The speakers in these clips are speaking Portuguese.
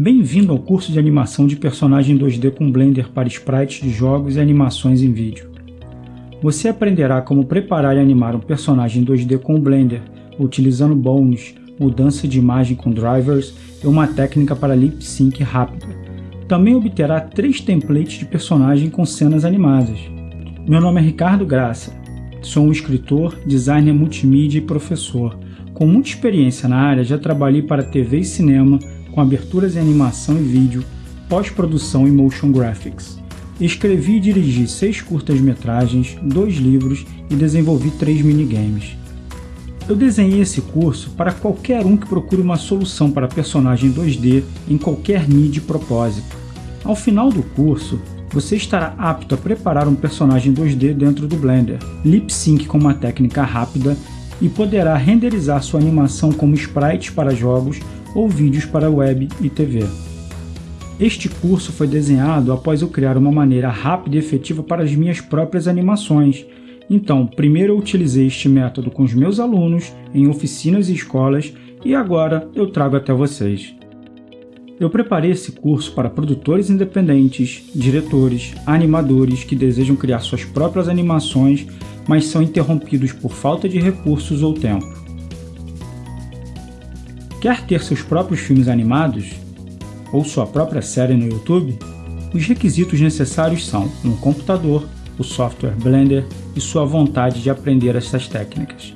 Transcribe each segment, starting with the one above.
Bem-vindo ao curso de animação de personagem 2D com Blender para sprites de jogos e animações em vídeo. Você aprenderá como preparar e animar um personagem 2D com Blender, utilizando bones, mudança de imagem com drivers e uma técnica para lip sync rápida. Também obterá três templates de personagem com cenas animadas. Meu nome é Ricardo Graça, sou um escritor, designer multimídia e professor. Com muita experiência na área, já trabalhei para TV e cinema, com aberturas em animação e vídeo, pós-produção e motion graphics. Escrevi e dirigi seis curtas-metragens, dois livros e desenvolvi três minigames. Eu desenhei esse curso para qualquer um que procure uma solução para personagem 2D em qualquer nível e propósito. Ao final do curso, você estará apto a preparar um personagem 2D dentro do Blender, lip sync com uma técnica rápida e poderá renderizar sua animação como sprites para jogos ou vídeos para web e TV. Este curso foi desenhado após eu criar uma maneira rápida e efetiva para as minhas próprias animações. Então, primeiro eu utilizei este método com os meus alunos, em oficinas e escolas, e agora eu trago até vocês. Eu preparei esse curso para produtores independentes, diretores, animadores que desejam criar suas próprias animações, mas são interrompidos por falta de recursos ou tempo. Quer ter seus próprios filmes animados? Ou sua própria série no YouTube? Os requisitos necessários são um computador, o software Blender e sua vontade de aprender essas técnicas.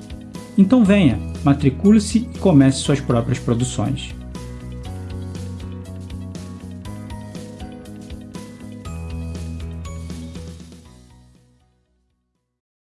Então venha, matricule-se e comece suas próprias produções.